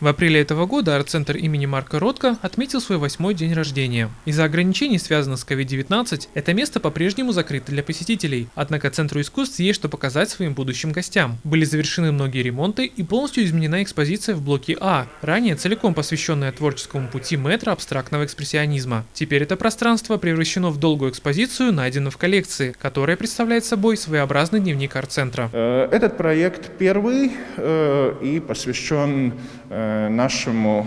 В апреле этого года арт-центр имени Марка Ротко отметил свой восьмой день рождения. Из-за ограничений, связанных с COVID-19, это место по-прежнему закрыто для посетителей, однако Центру искусств есть что показать своим будущим гостям. Были завершены многие ремонты и полностью изменена экспозиция в блоке А, ранее целиком посвященная творческому пути мэтра абстрактного экспрессионизма. Теперь это пространство превращено в долгую экспозицию, найденную в коллекции, которая представляет собой своеобразный дневник арт-центра. Э, этот проект первый э, и посвящен э, нашему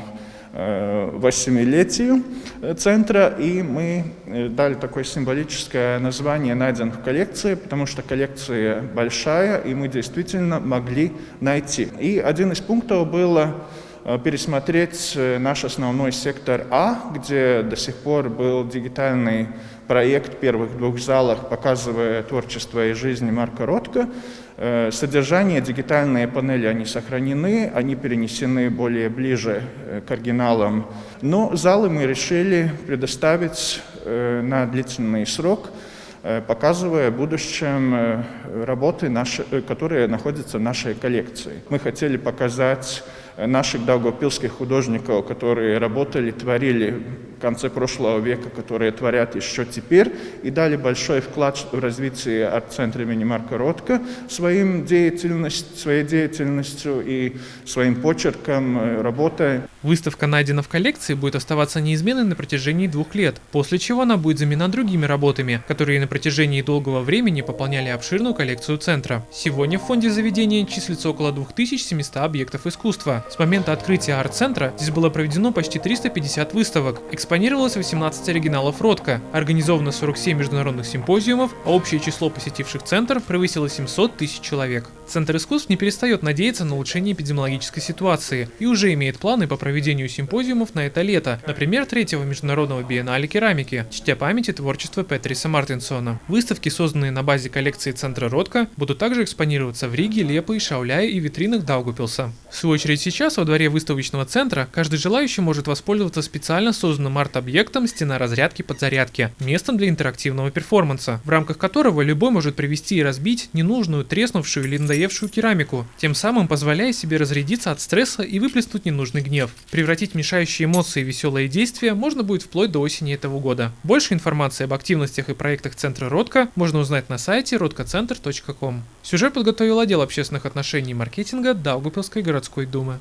э, восьмилетию центра, и мы э, дали такое символическое название «Найден в коллекции», потому что коллекция большая, и мы действительно могли найти. И один из пунктов было пересмотреть наш основной сектор А, где до сих пор был дигитальный проект первых двух залах, показывая творчество и жизнь Марка Ротко. Э, содержание, дигитальные панели, они сохранены, они перенесены более ближе э, к оригиналам. Но залы мы решили предоставить э, на длительный срок, показывая в будущем работы, наши, которые находятся в нашей коллекции. Мы хотели показать наших долгопилских художников, которые работали, творили в конце прошлого века, которые творят еще теперь, и дали большой вклад в развитие арт-центра имени Марка Ротко своим деятельность, своей деятельностью и своим почерком, э, работой. Выставка найдена в коллекции будет оставаться неизменной на протяжении двух лет, после чего она будет заменена другими работами, которые на протяжении долгого времени пополняли обширную коллекцию центра. Сегодня в фонде заведения числится около 2700 объектов искусства. С момента открытия арт-центра здесь было проведено почти 350 выставок, Экспонировалось 18 оригиналов Ротко, организовано 47 международных симпозиумов, а общее число посетивших центр превысило 700 тысяч человек. Центр искусств не перестает надеяться на улучшение эпидемиологической ситуации и уже имеет планы по проведению симпозиумов на это лето, например, третьего международного биеннале керамики, чтя памяти творчества Петриса Мартинсона. Выставки, созданные на базе коллекции Центра Ротко, будут также экспонироваться в Риге, Лепо, Шауляе и витринах Даугупилса. В свою очередь сейчас во дворе выставочного центра каждый желающий может воспользоваться специально созданным арт-объектом стена разрядки подзарядки, местом для интерактивного перформанса, в рамках которого любой может привести и разбить ненужную, треснувшую или надоевшую керамику, тем самым позволяя себе разрядиться от стресса и выплеснуть ненужный гнев. Превратить мешающие эмоции в веселые действия можно будет вплоть до осени этого года. Больше информации об активностях и проектах Центра Ротко можно узнать на сайте rotkocenter.com. Сюжет подготовил отдел общественных отношений и маркетинга Даугупилской городской думы.